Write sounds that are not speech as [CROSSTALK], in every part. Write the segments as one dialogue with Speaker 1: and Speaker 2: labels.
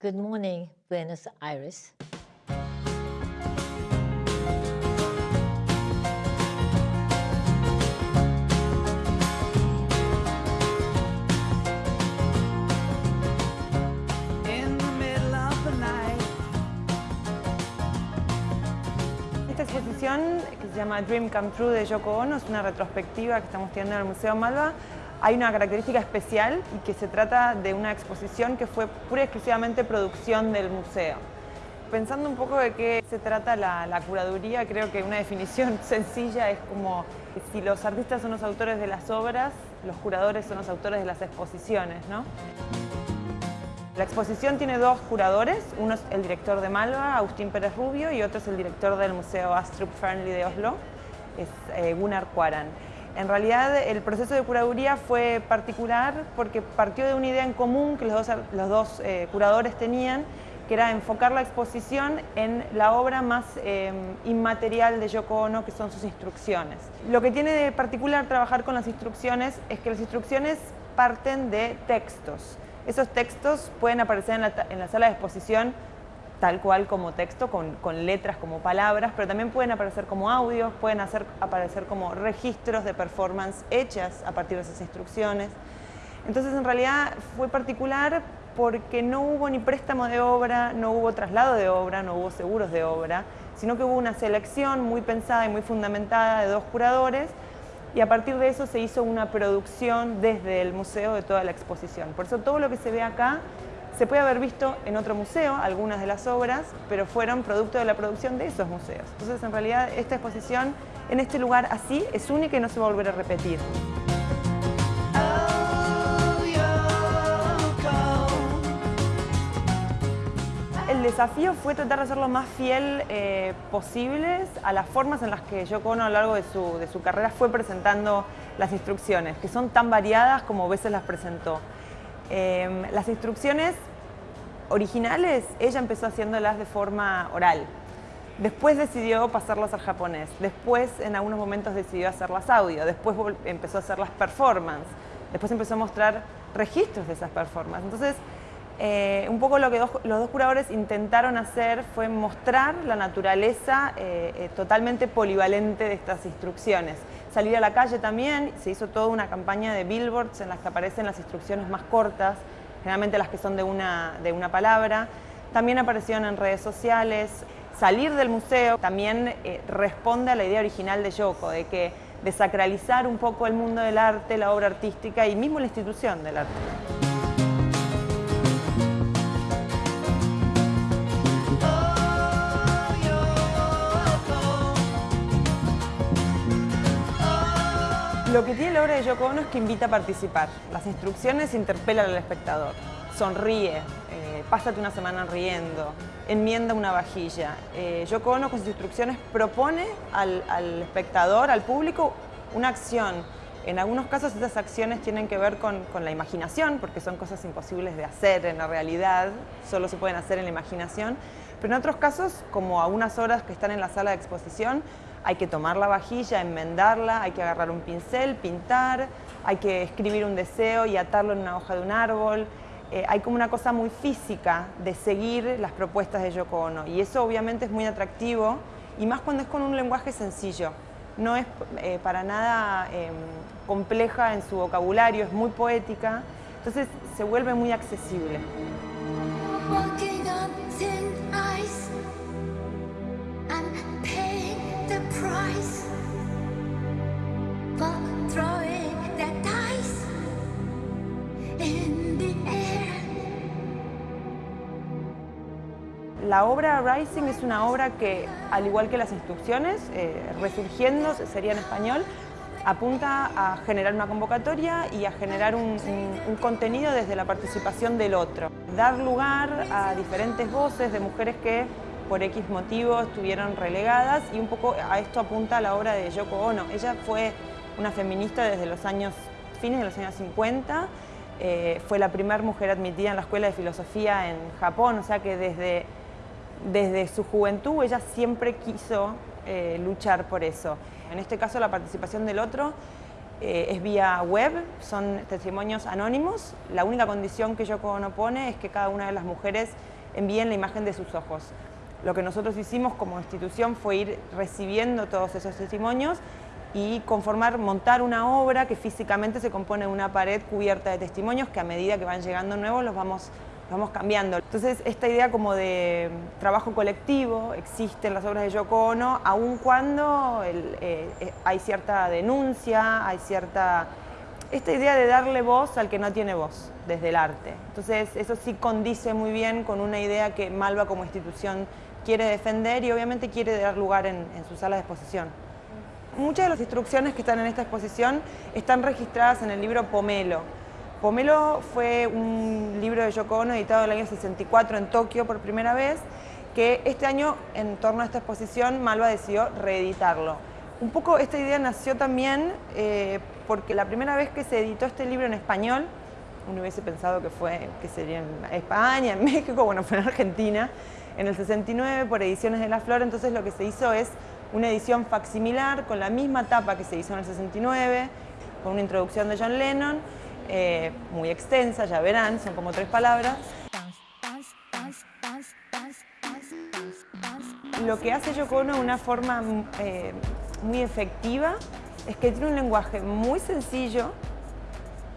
Speaker 1: Good morning, Buenos Aires.
Speaker 2: Esta exposición, que se llama Dream Come True de Yoko Ono, es una retrospectiva que estamos teniendo en el Museo Malva. Hay una característica especial y que se trata de una exposición que fue pura y exclusivamente producción del museo. Pensando un poco de qué se trata la, la curaduría, creo que una definición [LAUGHS] sencilla es como si los artistas son los autores de las obras, los curadores son los autores de las exposiciones, ¿no? La exposición tiene dos curadores, uno es el director de Malva, Agustín Pérez Rubio, y otro es el director del Museo Astrup Fearnley de Oslo, es eh, Gunnar Quaran. En realidad el proceso de curaduría fue particular porque partió de una idea en común que los dos, eh, curadores tenían, que era enfocar la exposición en la obra más eh, inmaterial de Yoko Ono, que son sus instrucciones. Lo que tiene de particular trabajar con las instrucciones es que las instrucciones parten de textos. Esos textos pueden aparecer en la sala de exposición tal cual como texto, con, con, letras como palabras, pero también pueden aparecer como audios, pueden hacer, aparecer como registros de performance hechas a partir de esas instrucciones. Entonces, en realidad fue particular porque no hubo ni préstamo de obra, no hubo traslado de obra, no hubo seguros de obra, sino que hubo una selección muy pensada y muy fundamentada de dos curadores y a partir de eso se hizo una producción desde el museo de toda la exposición. Por eso todo lo que se ve acá se puede haber visto en otro museo, algunas de las obras, pero fueron producto de la producción de esos museos. Entonces, en realidad, esta exposición en este lugar así es única y no se va a volver a repetir. El desafío fue tratar de ser lo más fiel eh, posibles a las formas en las que Yoko a lo largo de su, de su carrera fue presentando las instrucciones, que son tan variadas como a veces las presentó. Eh, las instrucciones originales, ella empezó haciéndolas de forma oral. Después decidió pasarlas al japonés. Después, en algunos momentos, decidió hacerlas audio. Después empezó a hacerlas performance. Después empezó a mostrar registros de esas performances. Entonces, eh, un poco lo que los dos curadores intentaron hacer fue mostrar la naturaleza eh, eh, totalmente polivalente de estas instrucciones. Salir a la calle también, se hizo toda una campaña de billboards en las que aparecen las instrucciones más cortas, generalmente las que son de una, de una palabra. También aparecieron en redes sociales. Salir del museo también eh, responde a la idea original de Yoko, de que desacralizar un poco el mundo del arte, la obra artística y mismo la institución del arte. Lo que tiene la obra de Yoko Ono es que invita a participar. Las instrucciones interpelan al espectador. Sonríe, eh, pásate una semana riendo, enmienda una vajilla. Eh, Yoko Ono con sus instrucciones propone al, espectador, al público, una acción. En algunos casos esas acciones tienen que ver con, con la imaginación, porque son cosas imposibles de hacer en la realidad, solo se pueden hacer en la imaginación. Pero en otros casos, como a unas horas que están en la sala de exposición, hay que tomar la vajilla, enmendarla, hay que agarrar un pincel, pintar, hay que escribir un deseo y atarlo en una hoja de un árbol. Eh, hay como una cosa muy física de seguir las propuestas de Yoko Ono y eso obviamente es muy atractivo y más cuando es con un lenguaje sencillo. No es eh, para nada eh, compleja en su vocabulario, es muy poética, entonces se vuelve muy accesible. La obra Rising es una obra que, al igual que las instrucciones, eh, resurgiendo, sería en español, apunta a generar una convocatoria y a generar un, contenido desde la participación del otro. Dar lugar a diferentes voces de mujeres que por X motivos estuvieron relegadas y un poco a esto apunta la obra de Yoko Ono. Ella fue una feminista desde los años, fines de los años 50, eh, fue la primera mujer admitida en la Escuela de Filosofía en Japón, o sea que desde, desde su juventud ella siempre quiso eh, luchar por eso. En este caso la participación del otro eh, es vía web, son testimonios anónimos. La única condición que Yoko Ono pone es que cada una de las mujeres envíen la imagen de sus ojos. Lo que nosotros hicimos como institución fue ir recibiendo todos esos testimonios y conformar, montar una obra que físicamente se compone de una pared cubierta de testimonios que a medida que van llegando nuevos los vamos, vamos cambiando. Entonces esta idea como de trabajo colectivo existe en las obras de Yoko Ono, aun cuando eh, eh, hay cierta denuncia, hay cierta... Esta idea de darle voz al que no tiene voz desde el arte. Entonces eso sí condice muy bien con una idea que Malva como institución quiere defender y obviamente quiere dar lugar en, en su sala de exposición. Muchas de las instrucciones que están en esta exposición están registradas en el libro Pomelo. Pomelo fue un libro de Yoko Ono editado en el año 64 en Tokio por primera vez, que este año, en torno a esta exposición, Malva decidió reeditarlo. Un poco esta idea nació también eh, porque la primera vez que se editó este libro en español, uno hubiese pensado que fue que sería en España, en [LAUGHS] México, bueno, fue en Argentina, en el 69 por Ediciones de la Flor, entonces lo que se hizo es una edición facsimilar con la misma tapa que se hizo en el 69, con una introducción de John Lennon, eh, muy extensa, ya verán, son como tres palabras. Lo que hace Yoko Ono de una forma eh, muy efectiva es que tiene un lenguaje muy sencillo,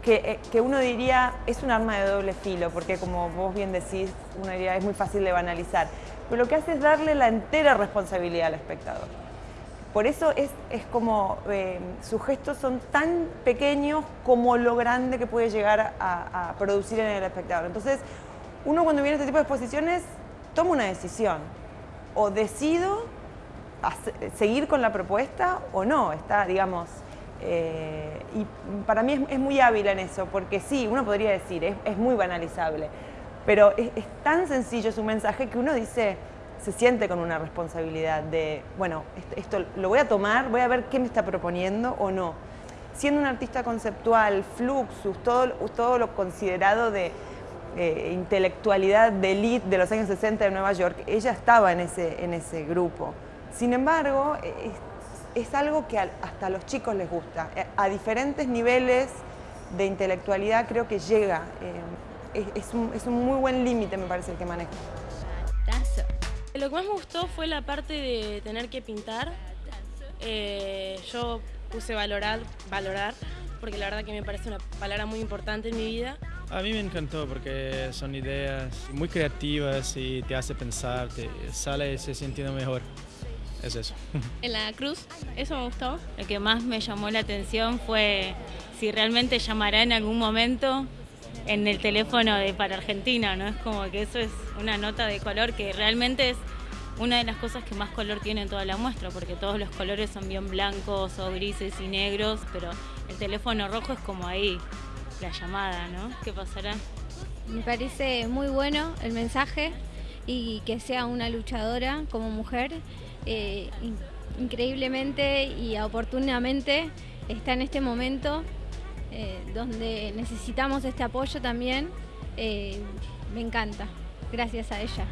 Speaker 2: que, eh, que, uno diría es un arma de doble filo, porque como vos bien decís, uno diría es muy fácil de banalizar, pero lo que hace es darle la entera responsabilidad al espectador. Por eso es, es como, eh, sus gestos son tan pequeños como lo grande que puede llegar a, producir en el espectador. Entonces, uno cuando viene a este tipo de exposiciones toma una decisión, o decido seguir con la propuesta o no, está, digamos, eh, y para mí es, muy hábil en eso, porque sí, uno podría decir, es, muy banalizable, pero es, tan sencillo su mensaje que uno dice, se siente con una responsabilidad de, bueno, esto, lo voy a tomar, voy a ver qué me está proponiendo o no. Siendo un artista conceptual, Fluxus, todo, todo lo considerado de eh, intelectualidad de elite de los años 60 de Nueva York, ella estaba en ese, en ese grupo. Sin embargo, es, es algo que hasta a los chicos les gusta. Eh, a diferentes niveles de intelectualidad creo que llega. Eh, es, es, un, es, un, muy buen límite, me parece, el que maneja.
Speaker 3: Lo que más me gustó fue la parte de tener que pintar. Eh, yo puse valorar, valorar, porque la verdad que me parece una palabra muy importante en mi vida.
Speaker 4: A mí me encantó porque son ideas muy creativas y te hace pensar, te sale se sintiendo mejor. Es eso. [LAUGHS]
Speaker 5: En la cruz, eso me gustó. Lo que más me llamó la atención fue si realmente llamará en algún momento en el teléfono de para Argentina, ¿no? Es como que eso es una nota de color que realmente es una de las cosas que más color tiene en toda la muestra, porque todos los colores son bien blancos o grises y negros, pero el teléfono rojo es como ahí, la llamada, ¿no? ¿Qué pasará?
Speaker 6: Me parece muy bueno el mensaje y que sea una luchadora como mujer. Eh, increíblemente y oportunamente está en este momento eh, donde necesitamos este apoyo también. Eh, me encanta, gracias a ella.